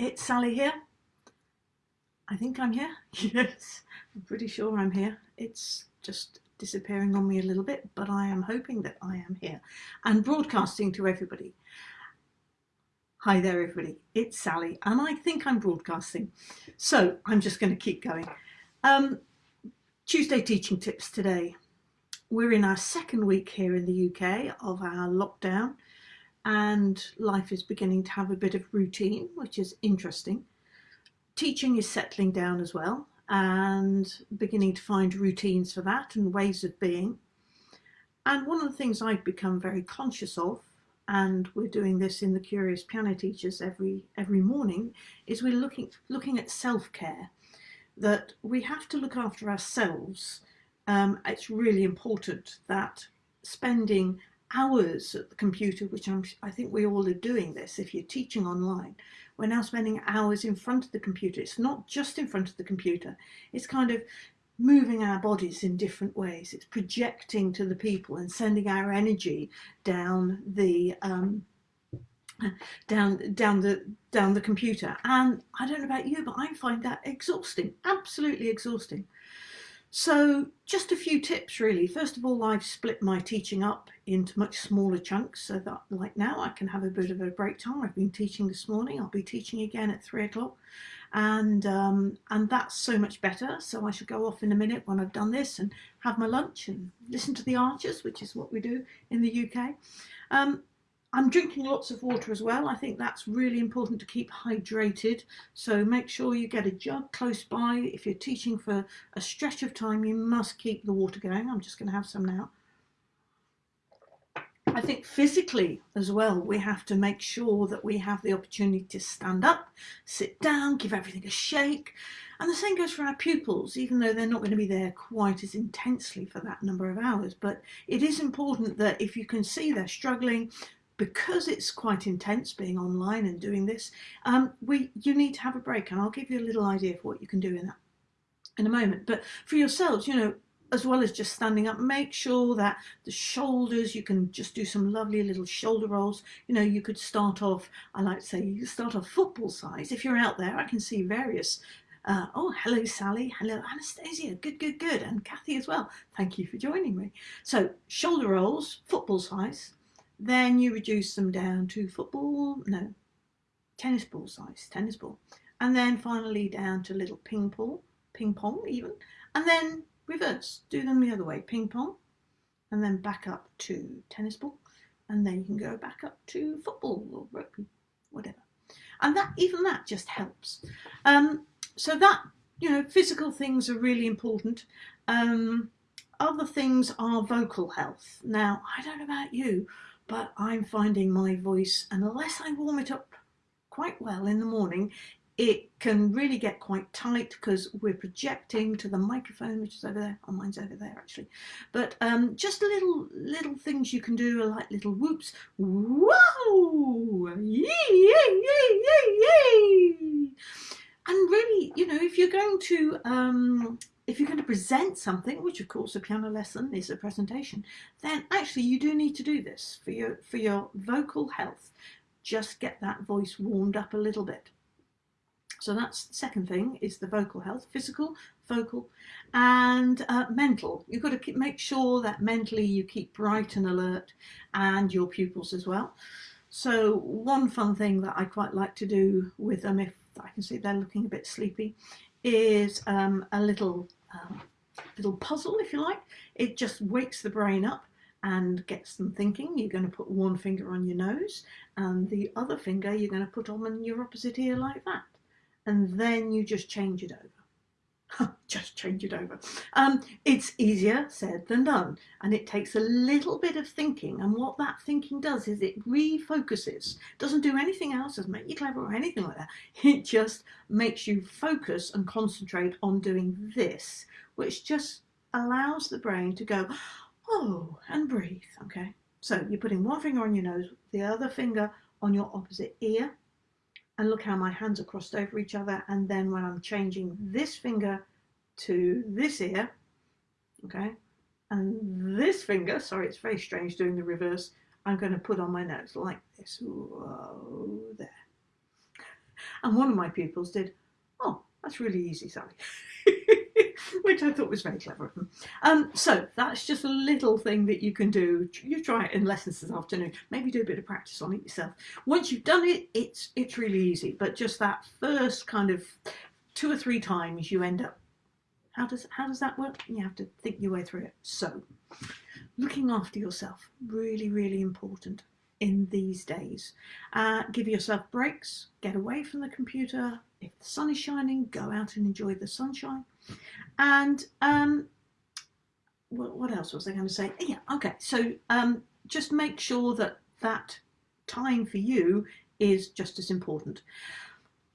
it's Sally here. I think I'm here. Yes, I'm pretty sure I'm here. It's just disappearing on me a little bit, but I am hoping that I am here and broadcasting to everybody. Hi there, everybody. It's Sally, and I think I'm broadcasting. So I'm just going to keep going. Um, Tuesday teaching tips today. We're in our second week here in the UK of our lockdown and life is beginning to have a bit of routine, which is interesting. Teaching is settling down as well and beginning to find routines for that and ways of being. And one of the things I've become very conscious of, and we're doing this in the Curious Piano Teachers every every morning, is we're looking looking at self-care. That we have to look after ourselves. Um, it's really important that spending hours at the computer, which I'm, I think we all are doing this if you're teaching online. We're now spending hours in front of the computer. It's not just in front of the computer, it's kind of moving our bodies in different ways. It's projecting to the people and sending our energy down the um, down down the down the computer. And I don't know about you, but I find that exhausting, absolutely exhausting. So just a few tips really. First of all, I've split my teaching up into much smaller chunks so that like now I can have a bit of a break time. I've been teaching this morning. I'll be teaching again at three o'clock and um, and that's so much better. So I shall go off in a minute when I've done this and have my lunch and listen to the archers, which is what we do in the UK. Um, I'm drinking lots of water as well. I think that's really important to keep hydrated. So make sure you get a jug close by. If you're teaching for a stretch of time, you must keep the water going. I'm just going to have some now. I think physically as well, we have to make sure that we have the opportunity to stand up, sit down, give everything a shake. And the same goes for our pupils, even though they're not going to be there quite as intensely for that number of hours. But it is important that if you can see they're struggling, because it's quite intense being online and doing this, um, we you need to have a break, and I'll give you a little idea of what you can do in that in a moment. But for yourselves, you know, as well as just standing up, make sure that the shoulders, you can just do some lovely little shoulder rolls. You know, you could start off, I like to say, you start off football size. If you're out there, I can see various uh, oh, hello, Sally. Hello, Anastasia. Good, good, good. And Kathy as well. Thank you for joining me. So, shoulder rolls, football size. Then you reduce them down to football, no, tennis ball size, tennis ball. And then finally down to little ping pong, ping pong even. And then reverse, do them the other way, ping pong. And then back up to tennis ball. And then you can go back up to football or rugby, whatever. And that even that just helps. Um, so that, you know, physical things are really important. Um, other things are vocal health. Now, I don't know about you, but I'm finding my voice, and unless I warm it up quite well in the morning, it can really get quite tight because we're projecting to the microphone, which is over there. Oh, mine's over there actually. But um, just little little things you can do, like little whoops. Whoa! Yay! Yay! Yay! Yay! Yay! And really, you know, if you're going to um, if you're going to present something, which of course a piano lesson is a presentation, then actually you do need to do this for your, for your vocal health. Just get that voice warmed up a little bit. So that's the second thing is the vocal health, physical, vocal and uh, mental. You've got to keep, make sure that mentally you keep bright and alert and your pupils as well. So one fun thing that I quite like to do with them if I can see they're looking a bit sleepy is um, a little um, little puzzle, if you like. It just wakes the brain up and gets them thinking. You're going to put one finger on your nose and the other finger you're going to put on your opposite ear like that. And then you just change it over. just change it over. Um, it's easier said than done, and it takes a little bit of thinking. And what that thinking does is it refocuses. Doesn't do anything else, doesn't make you clever or anything like that. It just makes you focus and concentrate on doing this, which just allows the brain to go, oh, and breathe. Okay. So you're putting one finger on your nose, the other finger on your opposite ear, and look how my hands are crossed over each other and then when I'm changing this finger to this ear okay and this finger sorry it's very strange doing the reverse I'm going to put on my nose like this Whoa, there And one of my pupils did, oh, that's really easy, Sally. Which I thought was very clever of them. Um, so that's just a little thing that you can do. You try it in lessons this afternoon. Maybe do a bit of practice on it yourself. Once you've done it, it's it's really easy. But just that first kind of two or three times, you end up. How does how does that work? You have to think your way through it. So, looking after yourself really really important in these days. Uh, give yourself breaks, get away from the computer. If the sun is shining, go out and enjoy the sunshine. And um, what, what else was I going to say? Yeah, okay. So um, just make sure that that time for you is just as important.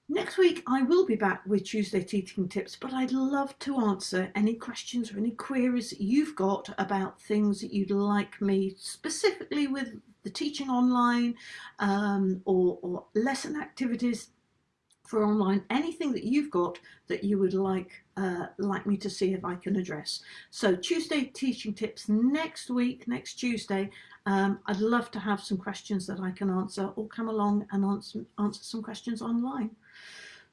Next week, I will be back with Tuesday Teaching Tips, but I'd love to answer any questions or any queries you've got about things that you'd like me specifically with the teaching online um, or, or lesson activities for online, anything that you've got that you would like uh, like me to see if I can address. So Tuesday teaching tips next week, next Tuesday. Um, I'd love to have some questions that I can answer or come along and answer, answer some questions online.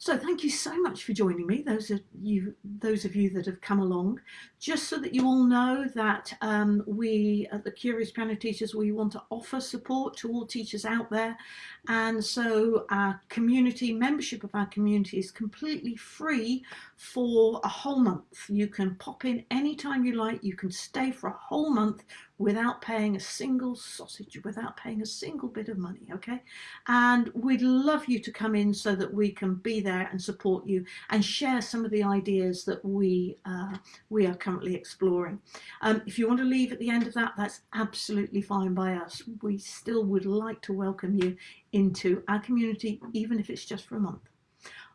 So thank you so much for joining me, those of you, those of you that have come along. Just so that you all know that um, we at the Curious Piano Teachers, we want to offer support to all teachers out there. And so our community, membership of our community is completely free for a whole month. You can pop in anytime you like, you can stay for a whole month without paying a single sausage, without paying a single bit of money, okay? And we'd love you to come in so that we can be there and support you and share some of the ideas that we, uh, we are currently exploring. Um, if you want to leave at the end of that, that's absolutely fine by us. We still would like to welcome you into our community, even if it's just for a month.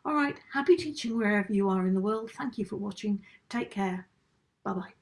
All right, happy teaching wherever you are in the world. Thank you for watching. Take care. Bye-bye.